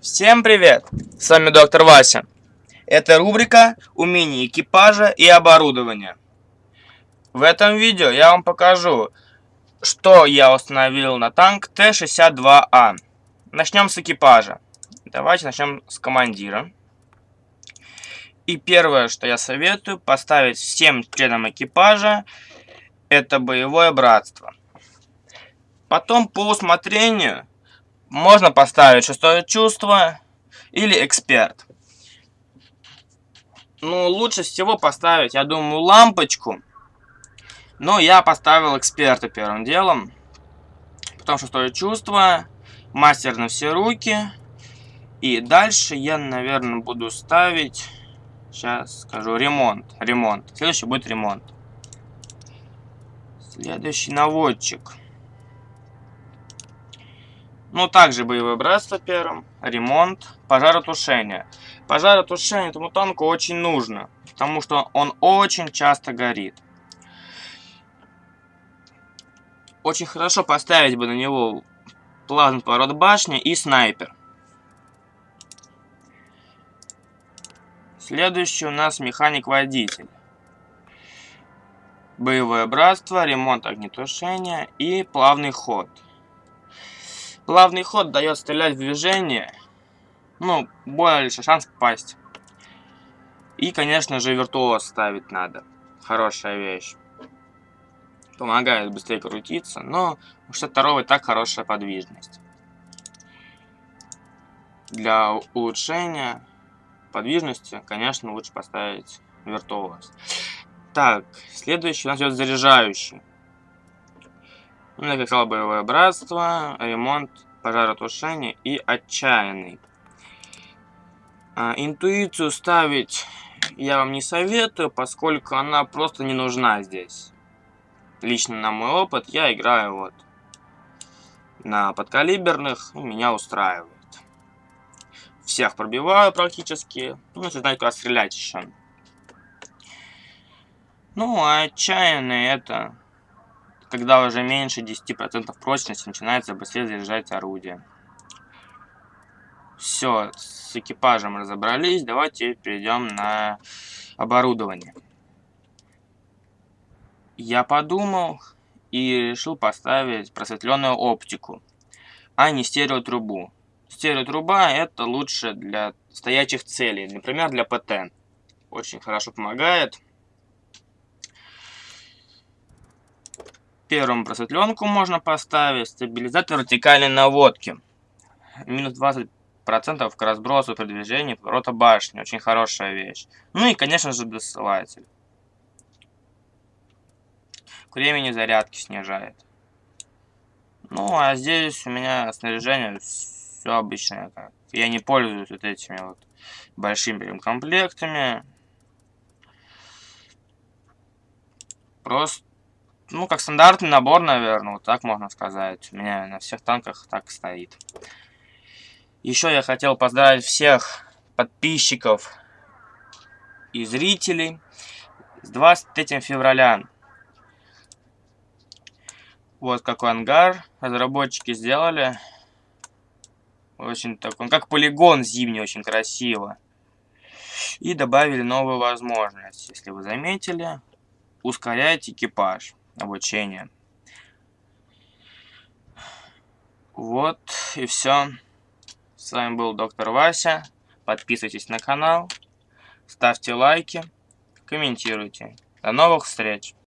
Всем привет! С вами доктор Вася. Это рубрика «Умение экипажа и оборудования». В этом видео я вам покажу, что я установил на танк Т-62А. Начнем с экипажа. Давайте начнем с командира. И первое, что я советую, поставить всем членам экипажа, это боевое братство. Потом по усмотрению можно поставить шестое чувство или эксперт. Ну, лучше всего поставить, я думаю, лампочку. Но я поставил эксперта первым делом. Потом шестое чувство, мастер на все руки. И дальше я, наверное, буду ставить, сейчас скажу, ремонт. Ремонт. Следующий будет ремонт. Следующий наводчик. Ну, также боевое братство первым, ремонт, пожаротушение. Пожаротушение этому танку очень нужно, потому что он очень часто горит. Очень хорошо поставить бы на него плазму поворот башни и снайпер. Следующий у нас механик-водитель. Боевое братство, ремонт огнетушения и плавный ход. Плавный ход дает стрелять в движение. Ну, больше шанс попасть. И, конечно же, виртуоз ставить надо. Хорошая вещь. Помогает быстрее крутиться, но у 62 и так хорошая подвижность. Для улучшения подвижности, конечно, лучше поставить виртуоз. Так, следующий у нас идет заряжающий. Ну, я сказал, боевое братство, ремонт, пожаротушение и отчаянный. А, интуицию ставить я вам не советую, поскольку она просто не нужна здесь. Лично на мой опыт я играю вот на подкалиберных, меня устраивает. Всех пробиваю практически, ну, если знаете, куда стрелять еще. Ну, а отчаянный это когда уже меньше 10% прочности, начинается быстрее заряжать орудие. Все, с экипажем разобрались, давайте перейдем на оборудование. Я подумал и решил поставить просветленную оптику, а не стереотрубу. Стереотруба это лучше для стоячих целей, например, для ПТ. Очень хорошо помогает. Первым просветленку можно поставить. Стабилизатор вертикальной наводки. Минус 20% к разбросу при движении поворота башни. Очень хорошая вещь. Ну и, конечно же, досылатель. К времени зарядки снижает. Ну, а здесь у меня снаряжение все обычное. Я не пользуюсь вот этими вот большими комплектами. Просто ну, как стандартный набор, наверное, вот так можно сказать. У меня на всех танках так стоит. Еще я хотел поздравить всех подписчиков и зрителей с 23 февраля. Вот какой ангар разработчики сделали. Очень такой, как полигон зимний, очень красиво. И добавили новую возможность, если вы заметили, ускорять экипаж обучения. Вот и все. С вами был доктор Вася. Подписывайтесь на канал, ставьте лайки, комментируйте. До новых встреч!